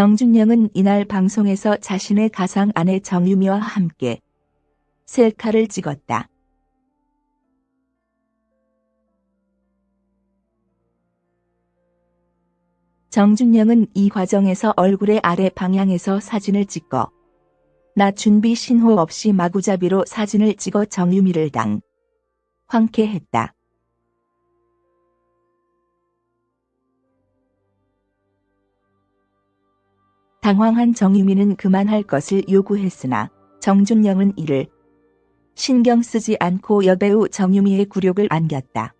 정준영은 이날 방송에서 자신의 가상 아내 정유미와 함께 셀카를 찍었다. 정준영은 이 과정에서 얼굴의 아래 방향에서 사진을 찍고 나 준비 신호 없이 마구잡이로 사진을 찍어 정유미를 당 황쾌했다. 당황한 정유미는 그만할 것을 요구했으나 정준영은 이를 신경 쓰지 않고 여배우 정유미의 굴욕을 안겼다.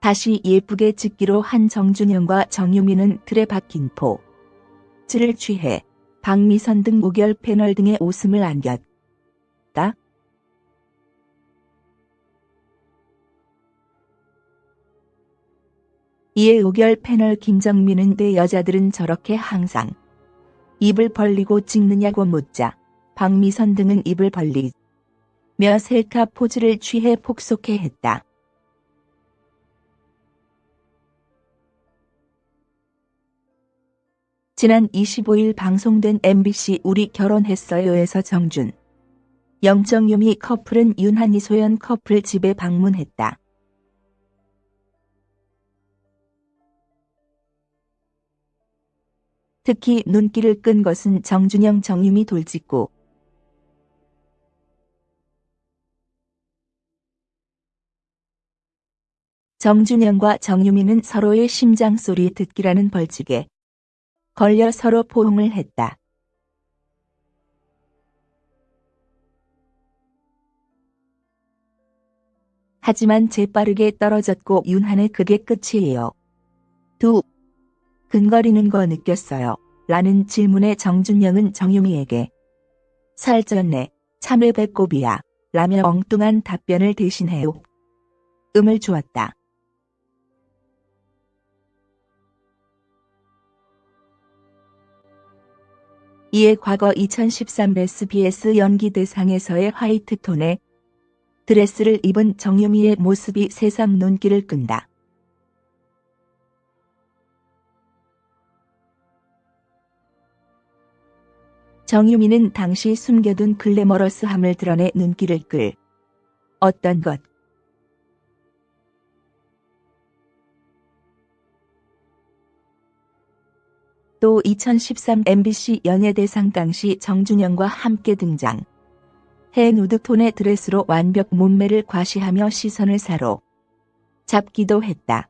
다시 예쁘게 찍기로 한 정준영과 정유미는 틀에 박힌 포즈를 취해 박미선 등 우결 패널 등의 웃음을 안겼다. 이에 우결 패널 김정민은 내 여자들은 저렇게 항상 입을 벌리고 찍느냐고 묻자 박미선 등은 입을 벌리며 셀카 포즈를 취해 폭소해 했다. 지난 25일 방송된 MBC 우리 결혼했어요에서 정준, 영정유미 커플은 윤한이 소연 커플 집에 방문했다. 특히 눈길을 끈 것은 정준영 정유미 돌직구. 정준영과 정유미는 서로의 심장 소리 듣기라는 벌칙에 걸려 서로 포옹을 했다. 하지만 재빠르게 떨어졌고 윤한의 그게 끝이에요. 두 근거리는 거 느꼈어요. 라는 질문에 정준영은 정유미에게 살쪘네 참외 배꼽이야 라며 엉뚱한 답변을 대신해 요. 음을 주었다. 이에 과거 2013 SBS 연기 대상에서의 화이트톤의 드레스를 입은 정유미의 모습이 세상 눈길을 끈다. 정유미는 당시 숨겨둔 글래머러스함을 드러내 눈길을 끌 어떤 것 또 2013 MBC 연예대상 당시 정준영과 함께 등장. 해 누드톤의 드레스로 완벽 몸매를 과시하며 시선을 사로 잡기도 했다.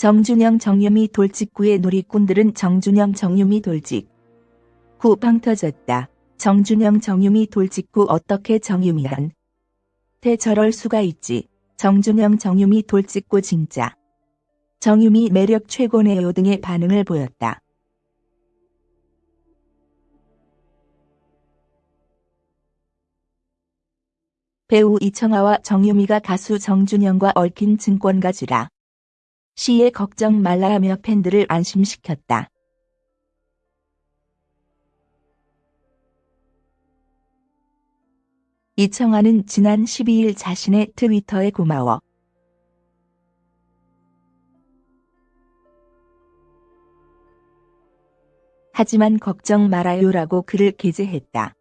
정준영 정유미 돌직구의 누리꾼들은 정준영 정유미 돌직 구방 터졌다. 정준영 정유미 돌직구 어떻게 정유미한 대 저럴 수가 있지. 정준영 정유미 돌직구 진짜. 정유미 매력 최고네요 등의 반응을 보였다. 배우 이청아와 정유미가 가수 정준영과 얽힌 증권가지라. 시에 걱정 말라 하며 팬들을 안심시켰다. 이청아는 지난 12일 자신의 트위터에 고마워. 하지만 걱정 말아요라고 글을 게재했다.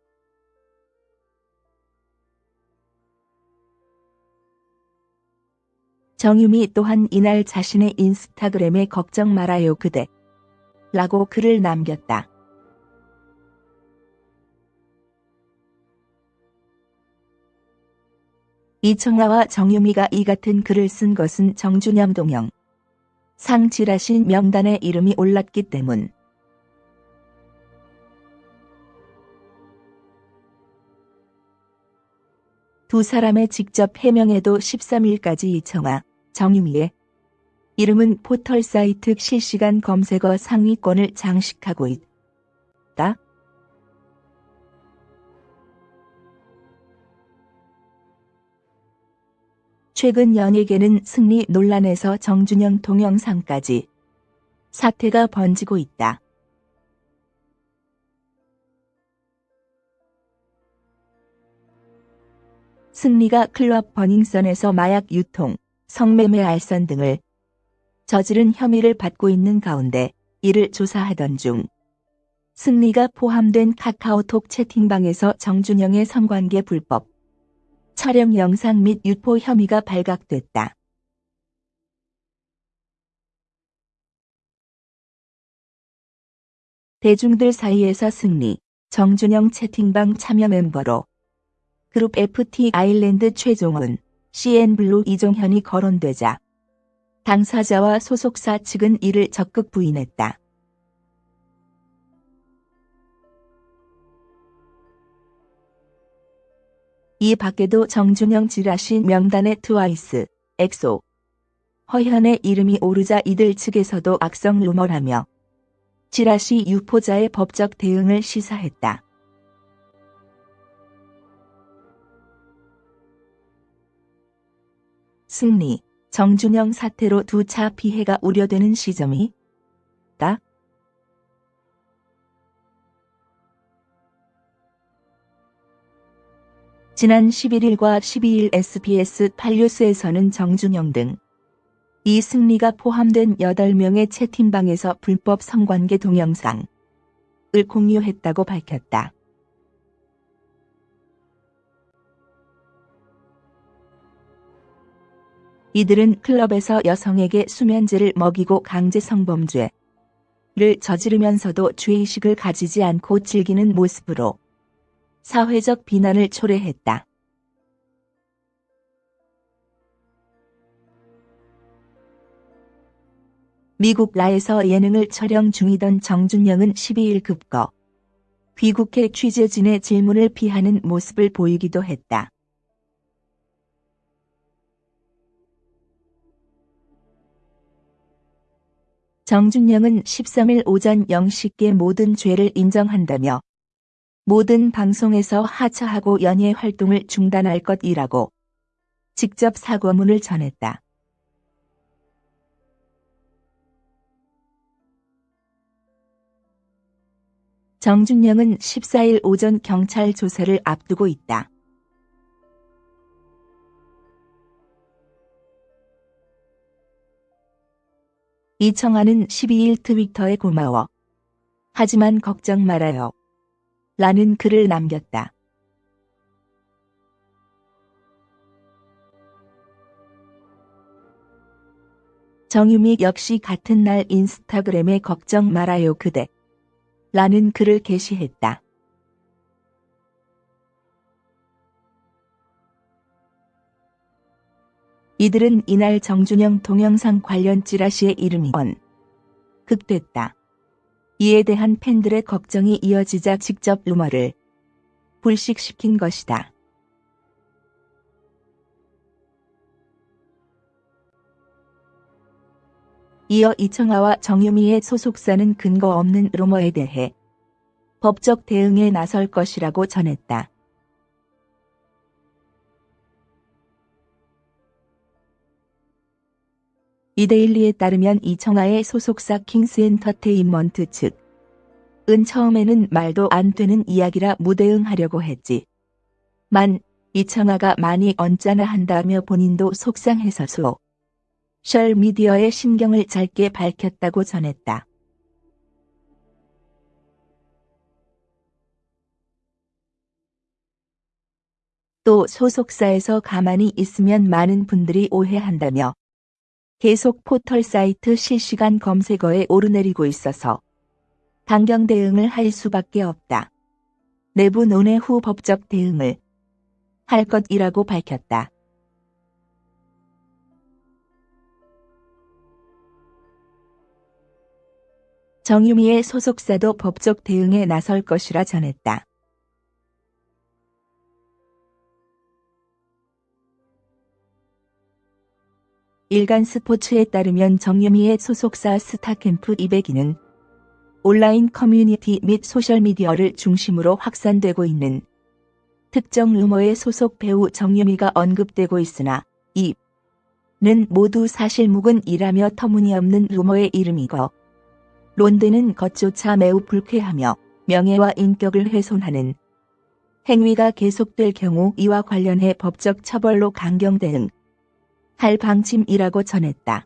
정유미 또한 이날 자신의 인스타그램에 걱정 말아요 그대 라고 글을 남겼다. 이청아와 정유미가 이 같은 글을 쓴 것은 정준영 동영 상 지라신 명단에 이름이 올랐기 때문. 두 사람의 직접 해명에도 13일까지 이청아, 정유미의 이름은 포털 사이트 실시간 검색어 상위권을 장식하고 있다. 최근 연예계는 승리 논란에서 정준영 동영상까지 사태가 번지고 있다. 승리가 클럽 버닝썬에서 마약 유통, 성매매 알선 등을 저지른 혐의를 받고 있는 가운데 이를 조사하던 중 승리가 포함된 카카오톡 채팅방에서 정준영의 성관계 불법 촬영 영상 및 유포 혐의가 발각됐다. 대중들 사이에서 승리, 정준영 채팅방 참여 멤버로 그룹 FT 아일랜드 최종훈, CN블루 이종현이 거론되자 당사자와 소속사 측은 이를 적극 부인했다. 이 밖에도 정준영 지라시 명단에 트와이스, 엑소, 허현의 이름이 오르자 이들 측에서도 악성 루머라며 지라시 유포자의 법적 대응을 시사했다. 승리, 정준영 사태로 두 차 피해가 우려되는 시점이 다 지난 11일과 12일 SBS 8뉴스에서는 정준영 등 이승리가 포함된 8명의 채팅방에서 불법 성관계 동영상을 공유했다고 밝혔다. 이들은 클럽에서 여성에게 수면제를 먹이고 강제 성범죄를 저지르면서도 죄의식을 가지지 않고 즐기는 모습으로 사회적 비난을 초래했다. 미국 라에서 예능을 촬영 중이던 정준영은 12일 급거 귀국해 취재진의 질문을 피하는 모습을 보이기도 했다. 정준영은 13일 오전 0시께 모든 죄를 인정한다며 모든 방송에서 하차하고 연예 활동을 중단할 것이라고 직접 사과문을 전했다. 정준영은 14일 오전 경찰 조사를 앞두고 있다. 이청아는 12일 트위터에 고마워. 하지만 걱정 말아요. 라는 글을 남겼다. 정유미 역시 같은 날 인스타그램에 걱정 말아요 그대 라는 글을 게시했다. 이들은 이날 정준영 동영상 관련 찌라시의 이름이 원 극됐다. 이에 대한 팬들의 걱정이 이어지자 직접 루머를 불식시킨 것이다. 이어 이청아와 정유미의 소속사는 근거 없는 루머에 대해 법적 대응에 나설 것이라고 전했다. 이데일리에 따르면 이청아의 소속사 킹스엔터테인먼트 측 은 처음에는 말도 안 되는 이야기라 무대응하려고 했지. 만 이청아가 많이 언짢아 한다며 본인도 속상해서 소셜 미디어에 심경을 짧게 밝혔다고 전했다. 또 소속사에서 가만히 있으면 많은 분들이 오해한다며 계속 포털 사이트 실시간 검색어에 오르내리고 있어서 강경 대응을 할 수밖에 없다. 내부 논의 후 법적 대응을 할 것이라고 밝혔다. 정유미의 소속사도 법적 대응에 나설 것이라 전했다. 일간 스포츠에 따르면 정유미의 소속사 스타캠프 202는 온라인 커뮤니티 및 소셜미디어를 중심으로 확산되고 있는 특정 루머에 소속 배우 정유미가 언급되고 있으나 이는 모두 사실무근이라며 터무니없는 루머에 이름이 거론되는 것조차 매우 불쾌하며 명예와 인격을 훼손하는 행위가 계속될 경우 이와 관련해 법적 처벌로 강경 대응 할 방침이라고 전했다.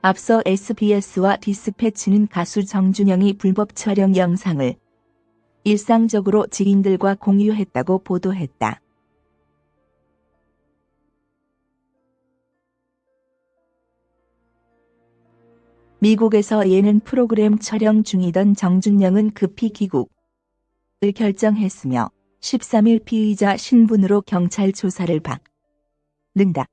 앞서 SBS와 디스패치는 가수 정준영이 불법 촬영 영상을 일상적으로 지인들과 공유했다고 보도했다. 미국에서 예능 프로그램 촬영 중이던 정준영은 급히 귀국 을 결정했으며 13일 피의자 신분으로 경찰 조사를 받는다.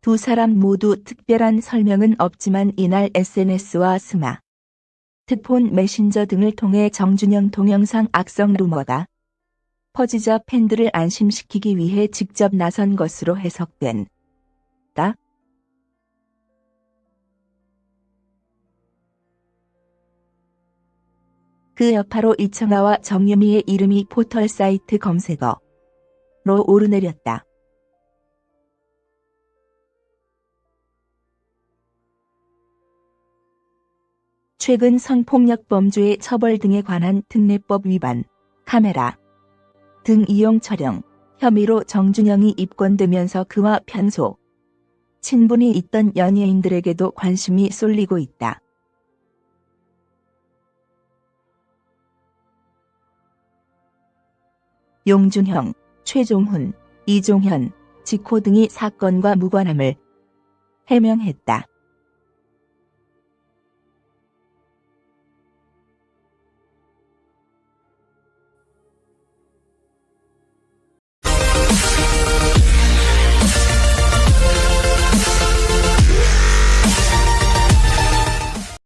두 사람 모두 특별한 설명은 없지만 이날 SNS와 스마 트폰 메신저 등을 통해 정준영 동영상 악성 루머가 퍼지자 팬들을 안심시키기 위해 직접 나선 것으로 해석된 그 여파로 이청아와 정유미의 이름이 포털 사이트 검색어로 오르내렸다. 최근 성폭력 범죄의 처벌 등에 관한 특례법 위반, 카메라 등 이용 촬영 혐의로 정준영이 입건되면서 그와 편소 친분이 있던 연예인들에게도 관심이 쏠리고 있다. 용준형, 최종훈, 이종현, 지코 등이 사건과 무관함을 해명했다.